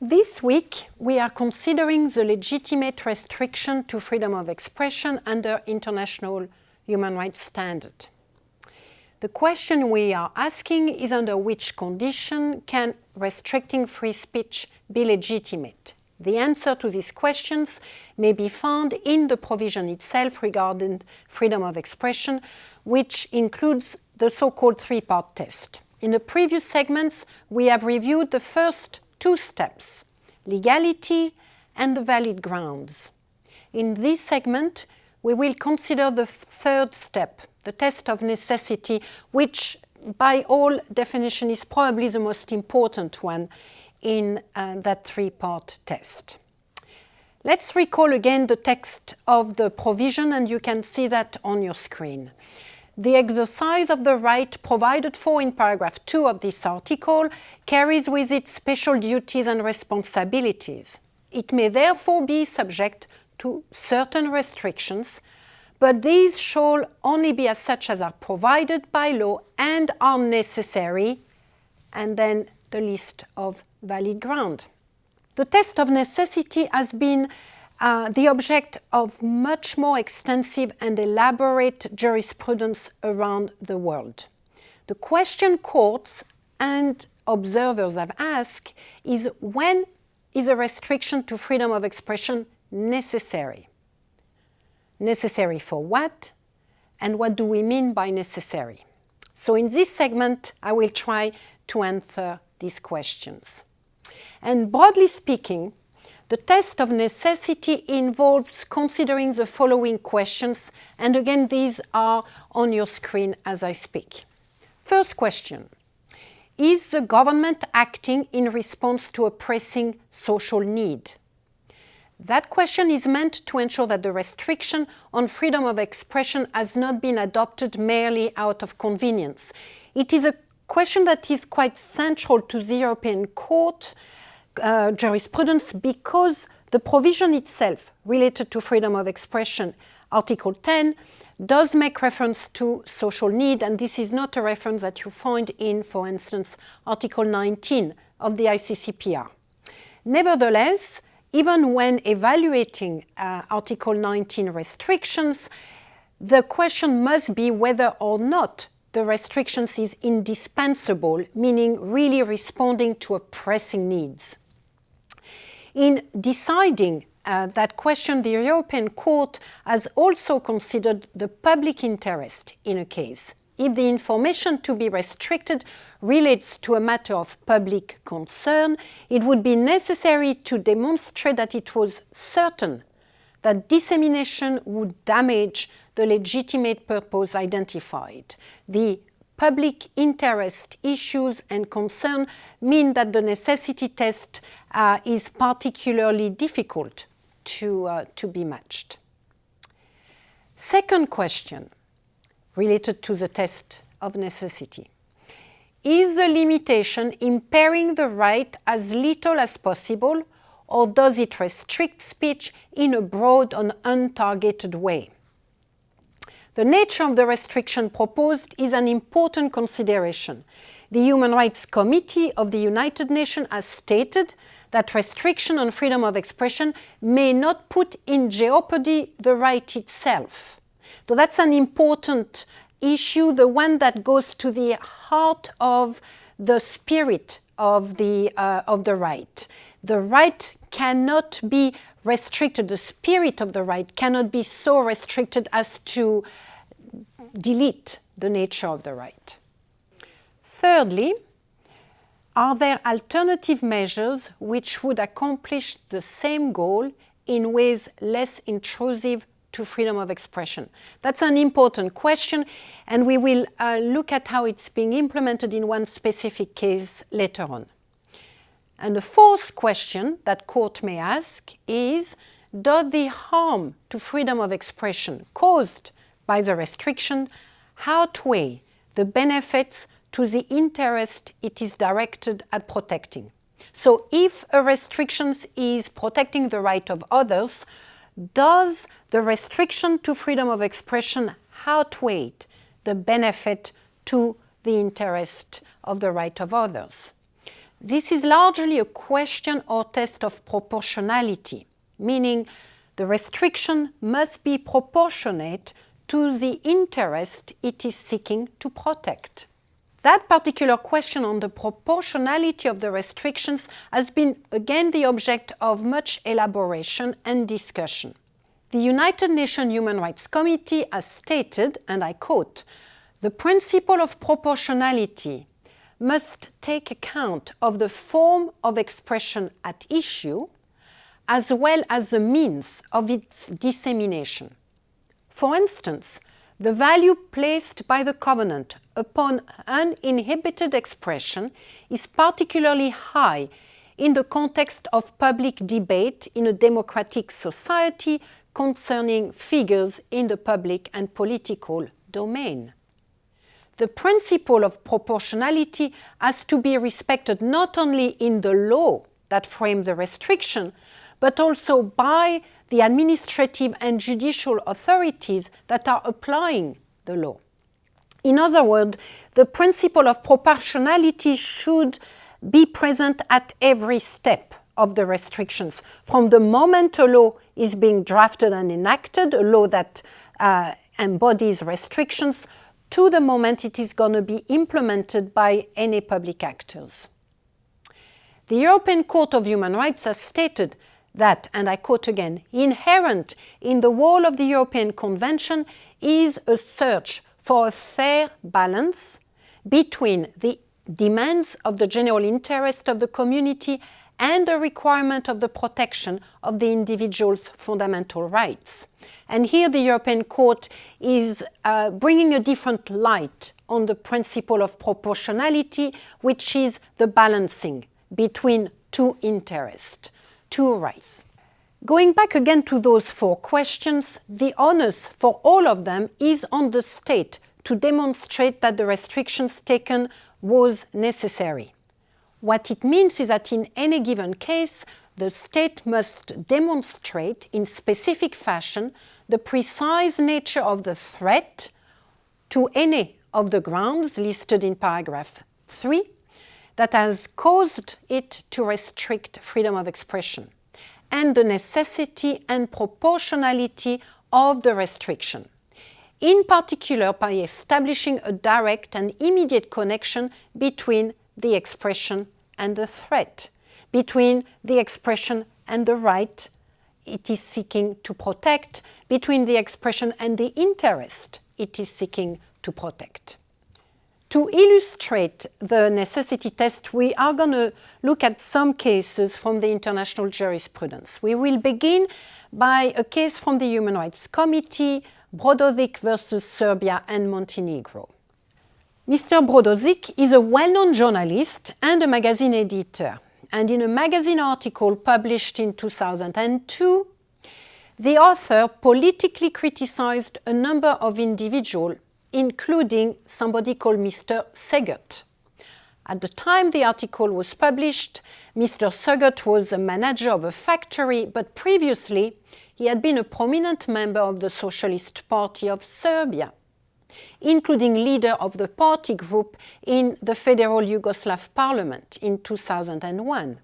This week, we are considering the legitimate restriction to freedom of expression under international human rights standard. The question we are asking is under which condition can restricting free speech be legitimate? The answer to these questions may be found in the provision itself regarding freedom of expression, which includes the so-called three-part test. In the previous segments, we have reviewed the first two steps, legality and the valid grounds. In this segment, we will consider the third step, the test of necessity, which by all definition is probably the most important one in uh, that three-part test. Let's recall again the text of the provision and you can see that on your screen. The exercise of the right provided for in paragraph 2 of this article carries with it special duties and responsibilities. It may therefore be subject to certain restrictions, but these shall only be as such as are provided by law and are necessary, and then the list of valid ground. The test of necessity has been uh, the object of much more extensive and elaborate jurisprudence around the world. The question courts and observers have asked is when is a restriction to freedom of expression necessary? Necessary for what? And what do we mean by necessary? So in this segment, I will try to answer these questions. And broadly speaking, the test of necessity involves considering the following questions, and again these are on your screen as I speak. First question, is the government acting in response to a pressing social need? That question is meant to ensure that the restriction on freedom of expression has not been adopted merely out of convenience. It is a question that is quite central to the European Court uh, jurisprudence because the provision itself related to freedom of expression, Article 10, does make reference to social need, and this is not a reference that you find in, for instance, Article 19 of the ICCPR. Nevertheless, even when evaluating uh, Article 19 restrictions, the question must be whether or not the restrictions is indispensable, meaning really responding to a pressing needs. In deciding uh, that question, the European Court has also considered the public interest in a case. If the information to be restricted relates to a matter of public concern, it would be necessary to demonstrate that it was certain that dissemination would damage the legitimate purpose identified. The public interest issues and concern mean that the necessity test uh, is particularly difficult to, uh, to be matched. Second question related to the test of necessity. Is the limitation impairing the right as little as possible or does it restrict speech in a broad and untargeted way? The nature of the restriction proposed is an important consideration. The Human Rights Committee of the United Nations has stated that restriction on freedom of expression may not put in jeopardy the right itself. So that's an important issue, the one that goes to the heart of the spirit of the, uh, of the right. The right cannot be restricted, the spirit of the right cannot be so restricted as to delete the nature of the right. Thirdly, are there alternative measures which would accomplish the same goal in ways less intrusive to freedom of expression? That's an important question and we will uh, look at how it's being implemented in one specific case later on. And the fourth question that court may ask is, does the harm to freedom of expression caused by the restriction outweigh the benefits to the interest it is directed at protecting. So if a restriction is protecting the right of others, does the restriction to freedom of expression outweigh the benefit to the interest of the right of others? This is largely a question or test of proportionality, meaning the restriction must be proportionate to the interest it is seeking to protect. That particular question on the proportionality of the restrictions has been again the object of much elaboration and discussion. The United Nations Human Rights Committee has stated, and I quote, the principle of proportionality must take account of the form of expression at issue as well as the means of its dissemination. For instance, the value placed by the Covenant upon uninhibited expression is particularly high in the context of public debate in a democratic society concerning figures in the public and political domain the principle of proportionality has to be respected not only in the law that frames the restriction, but also by the administrative and judicial authorities that are applying the law. In other words, the principle of proportionality should be present at every step of the restrictions. From the moment a law is being drafted and enacted, a law that uh, embodies restrictions, to the moment it is going to be implemented by any public actors. The European Court of Human Rights has stated that, and I quote again, inherent in the whole of the European Convention is a search for a fair balance between the demands of the general interest of the community and the requirement of the protection of the individual's fundamental rights. And here the European Court is uh, bringing a different light on the principle of proportionality, which is the balancing between two interests, two rights. Going back again to those four questions, the onus for all of them is on the state to demonstrate that the restrictions taken was necessary. What it means is that in any given case, the state must demonstrate in specific fashion the precise nature of the threat to any of the grounds listed in paragraph 3 that has caused it to restrict freedom of expression and the necessity and proportionality of the restriction. In particular, by establishing a direct and immediate connection between the expression and the threat, between the expression and the right it is seeking to protect, between the expression and the interest it is seeking to protect. To illustrate the necessity test, we are going to look at some cases from the international jurisprudence. We will begin by a case from the Human Rights Committee, Brodovic versus Serbia and Montenegro. Mr. Brodozik is a well-known journalist and a magazine editor. And in a magazine article published in 2002, the author politically criticized a number of individuals, including somebody called Mr. Szegert. At the time the article was published, Mr. Szegert was a manager of a factory, but previously he had been a prominent member of the Socialist Party of Serbia including leader of the party group in the Federal Yugoslav Parliament in 2001.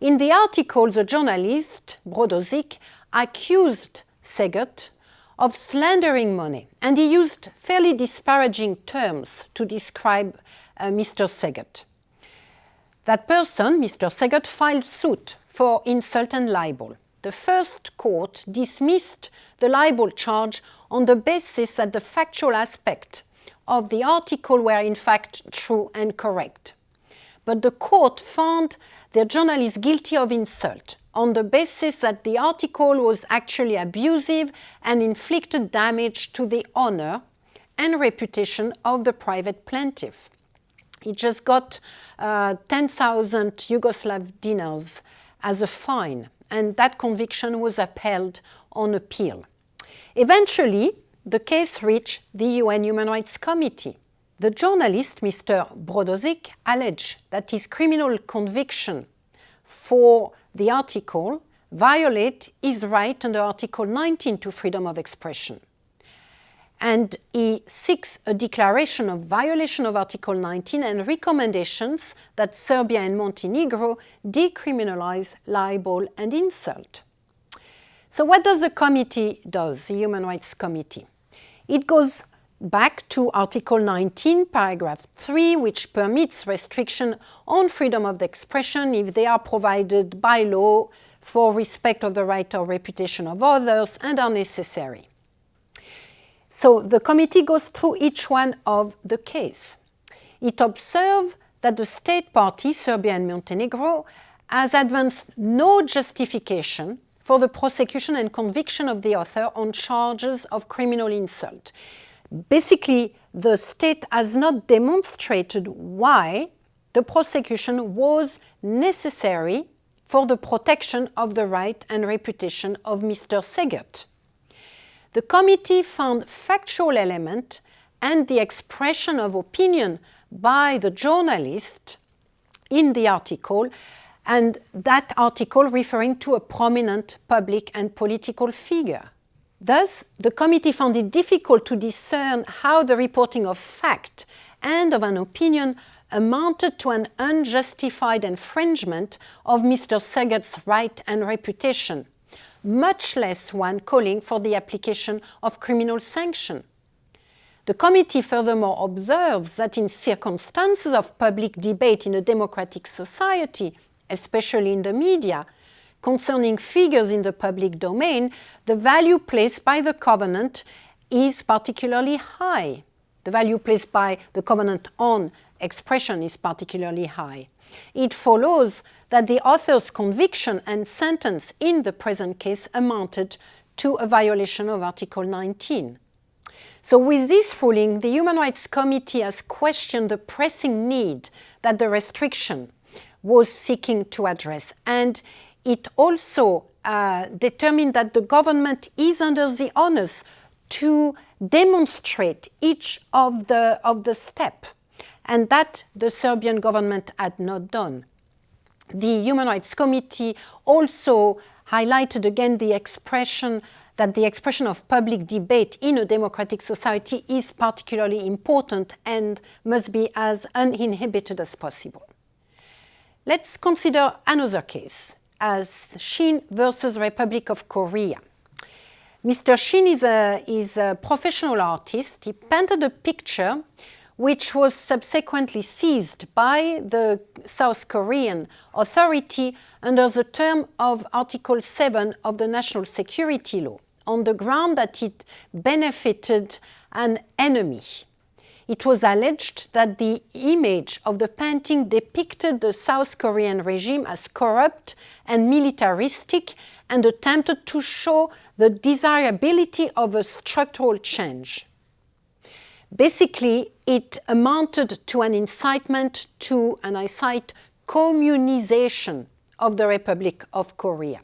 In the article, the journalist, Brodozik, accused Szegert of slandering money, and he used fairly disparaging terms to describe uh, Mr. Szegert. That person, Mr. Szegert, filed suit for insult and libel. The first court dismissed the libel charge on the basis that the factual aspect of the article were in fact true and correct. But the court found the journalist guilty of insult on the basis that the article was actually abusive and inflicted damage to the honor and reputation of the private plaintiff. He just got uh, 10,000 Yugoslav dinars as a fine, and that conviction was upheld on appeal. Eventually, the case reached the UN Human Rights Committee. The journalist, Mr. Brodozik, alleged that his criminal conviction for the article violate his right under Article 19 to freedom of expression. and he seeks a declaration of violation of Article 19 and recommendations that Serbia and Montenegro decriminalize libel and insult. So what does the committee do, the Human Rights Committee? It goes back to Article 19, paragraph 3, which permits restriction on freedom of expression if they are provided by law for respect of the right or reputation of others and are necessary. So the committee goes through each one of the case. It observes that the state party, Serbia and Montenegro, has advanced no justification for the prosecution and conviction of the author on charges of criminal insult. Basically, the state has not demonstrated why the prosecution was necessary for the protection of the right and reputation of Mr. Szegert. The committee found factual element and the expression of opinion by the journalist in the article and that article referring to a prominent public and political figure. Thus, the committee found it difficult to discern how the reporting of fact and of an opinion amounted to an unjustified infringement of Mr. Szegert's right and reputation much less one calling for the application of criminal sanction. The committee furthermore observes that in circumstances of public debate in a democratic society, especially in the media, concerning figures in the public domain, the value placed by the covenant is particularly high. The value placed by the covenant on expression is particularly high. It follows that the author's conviction and sentence in the present case amounted to a violation of Article 19. So with this ruling, the Human Rights Committee has questioned the pressing need that the restriction was seeking to address. And it also uh, determined that the government is under the onus to demonstrate each of the, of the step, and that the Serbian government had not done the Human Rights Committee also highlighted again the expression that the expression of public debate in a democratic society is particularly important and must be as uninhibited as possible. Let's consider another case as Shin versus Republic of Korea. Mr. Shin is a, is a professional artist. He painted a picture which was subsequently seized by the South Korean authority under the term of Article 7 of the National Security Law on the ground that it benefited an enemy. It was alleged that the image of the painting depicted the South Korean regime as corrupt and militaristic and attempted to show the desirability of a structural change. Basically, it amounted to an incitement to, and I cite, communization of the Republic of Korea.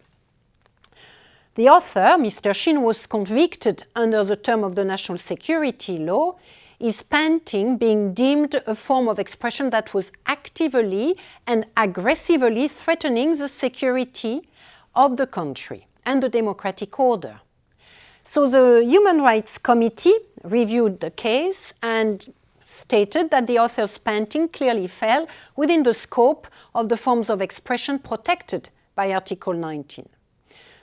The author, Mr. Shin, was convicted under the term of the national security law, his painting being deemed a form of expression that was actively and aggressively threatening the security of the country and the democratic order. So the Human Rights Committee reviewed the case and stated that the author's painting clearly fell within the scope of the forms of expression protected by Article 19.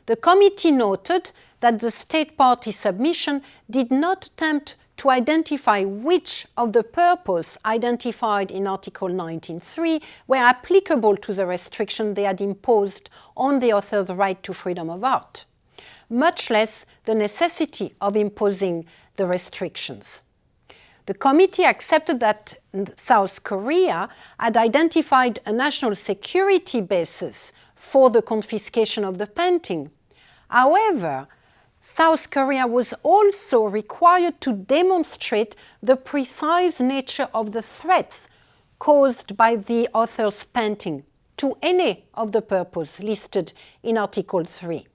The committee noted that the state party submission did not attempt to identify which of the purpose identified in Article 19.3 were applicable to the restriction they had imposed on the author's right to freedom of art much less the necessity of imposing the restrictions. The committee accepted that South Korea had identified a national security basis for the confiscation of the painting. However, South Korea was also required to demonstrate the precise nature of the threats caused by the author's painting to any of the purpose listed in Article 3.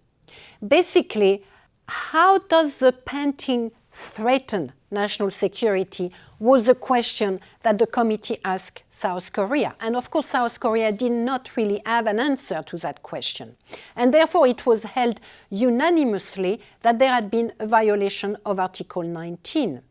Basically, how does the painting threaten national security was a question that the committee asked South Korea. And of course, South Korea did not really have an answer to that question. And therefore, it was held unanimously that there had been a violation of Article 19.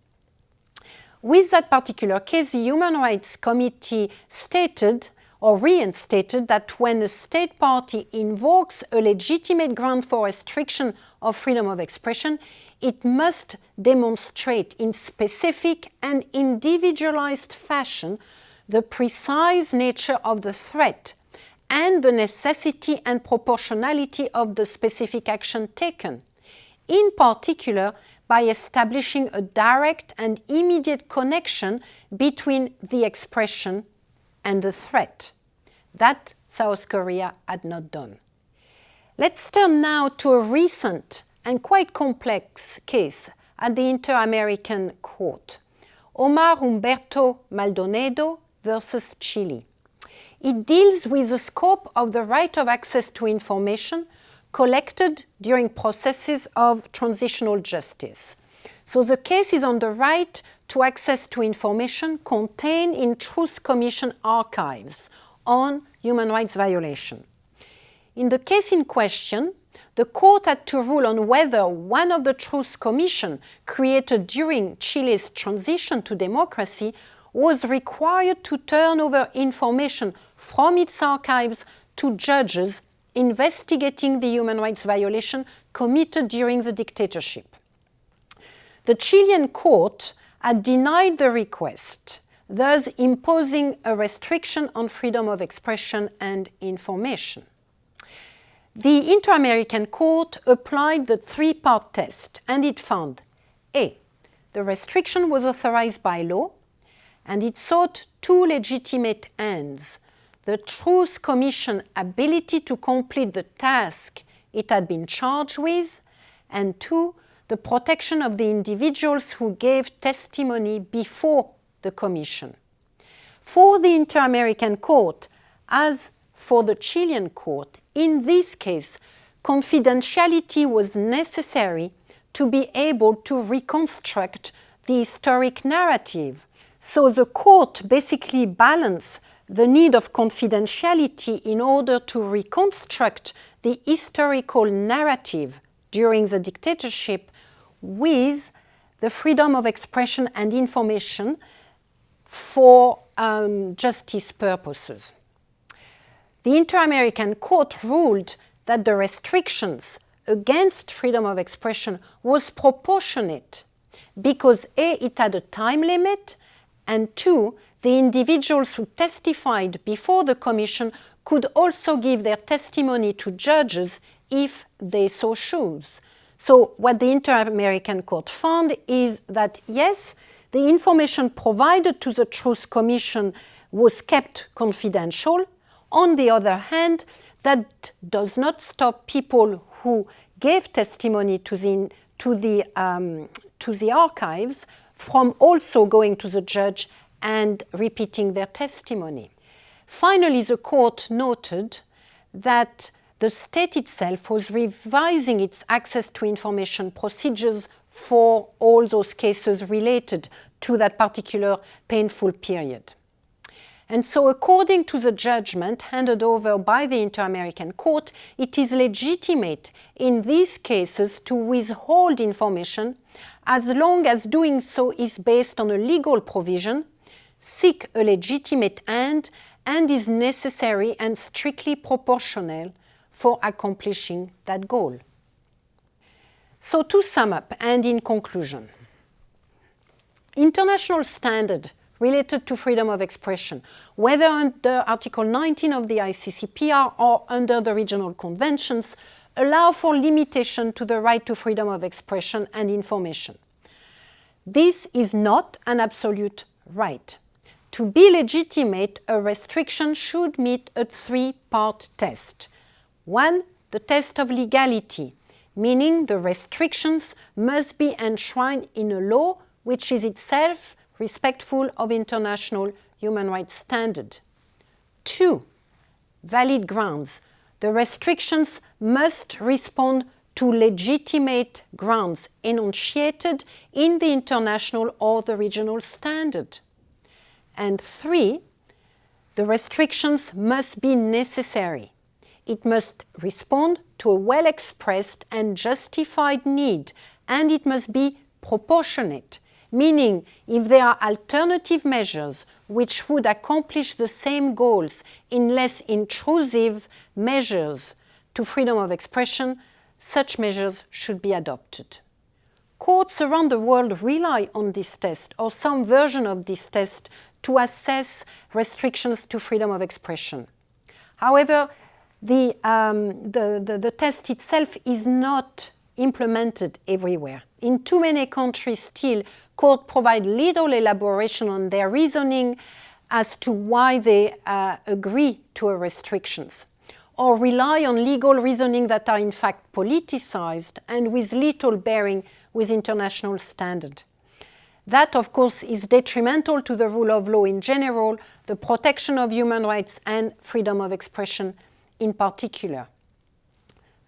With that particular case, the Human Rights Committee stated or reinstated that when a state party invokes a legitimate ground for restriction of freedom of expression, it must demonstrate in specific and individualized fashion the precise nature of the threat and the necessity and proportionality of the specific action taken, in particular by establishing a direct and immediate connection between the expression and the threat. That South Korea had not done. Let's turn now to a recent and quite complex case at the Inter-American Court, Omar Humberto Maldonado versus Chile. It deals with the scope of the right of access to information collected during processes of transitional justice. So the case is on the right to access to information contained in Truth Commission archives on human rights violation. In the case in question, the court had to rule on whether one of the Truth Commission created during Chile's transition to democracy was required to turn over information from its archives to judges investigating the human rights violation committed during the dictatorship. The Chilean court had denied the request, thus imposing a restriction on freedom of expression and information. The Inter-American Court applied the three-part test and it found A. The restriction was authorized by law and it sought two legitimate ends. The Truth Commission ability to complete the task it had been charged with and two, the protection of the individuals who gave testimony before the Commission. For the Inter-American Court, as for the Chilean court, in this case, confidentiality was necessary to be able to reconstruct the historic narrative. So the court basically balanced the need of confidentiality in order to reconstruct the historical narrative during the dictatorship with the freedom of expression and information for um, justice purposes. The Inter-American Court ruled that the restrictions against freedom of expression was proportionate because A, it had a time limit, and two, the individuals who testified before the Commission could also give their testimony to judges if they so choose. So what the Inter-American Court found is that yes, the information provided to the Truth Commission was kept confidential, on the other hand, that does not stop people who gave testimony to the, to the, um, to the archives from also going to the judge and repeating their testimony. Finally, the court noted that the state itself was revising its access to information procedures for all those cases related to that particular painful period. And so according to the judgment handed over by the Inter-American Court, it is legitimate in these cases to withhold information as long as doing so is based on a legal provision, seek a legitimate end, and is necessary and strictly proportional for accomplishing that goal. So to sum up and in conclusion, international standard related to freedom of expression, whether under Article 19 of the ICCPR or under the regional conventions, allow for limitation to the right to freedom of expression and information. This is not an absolute right. To be legitimate, a restriction should meet a three-part test. One, the test of legality, meaning the restrictions must be enshrined in a law which is itself respectful of international human rights standard. Two, valid grounds. The restrictions must respond to legitimate grounds enunciated in the international or the regional standard. And three, the restrictions must be necessary. It must respond to a well-expressed and justified need, and it must be proportionate, meaning if there are alternative measures which would accomplish the same goals in less intrusive measures to freedom of expression, such measures should be adopted. Courts around the world rely on this test or some version of this test to assess restrictions to freedom of expression. However, the, um, the, the, the test itself is not implemented everywhere. In too many countries still, courts provide little elaboration on their reasoning as to why they uh, agree to restrictions or rely on legal reasoning that are in fact politicized and with little bearing with international standard. That, of course, is detrimental to the rule of law in general, the protection of human rights and freedom of expression in particular.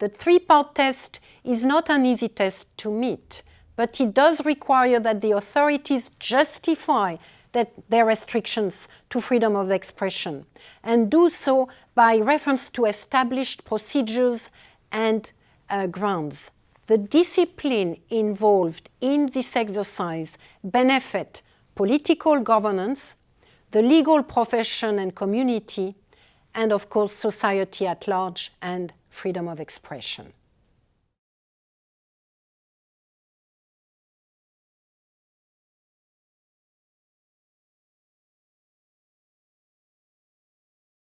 The three-part test is not an easy test to meet, but it does require that the authorities justify that their restrictions to freedom of expression and do so by reference to established procedures and uh, grounds. The discipline involved in this exercise benefit political governance, the legal profession and community, and of course society at large and freedom of expression.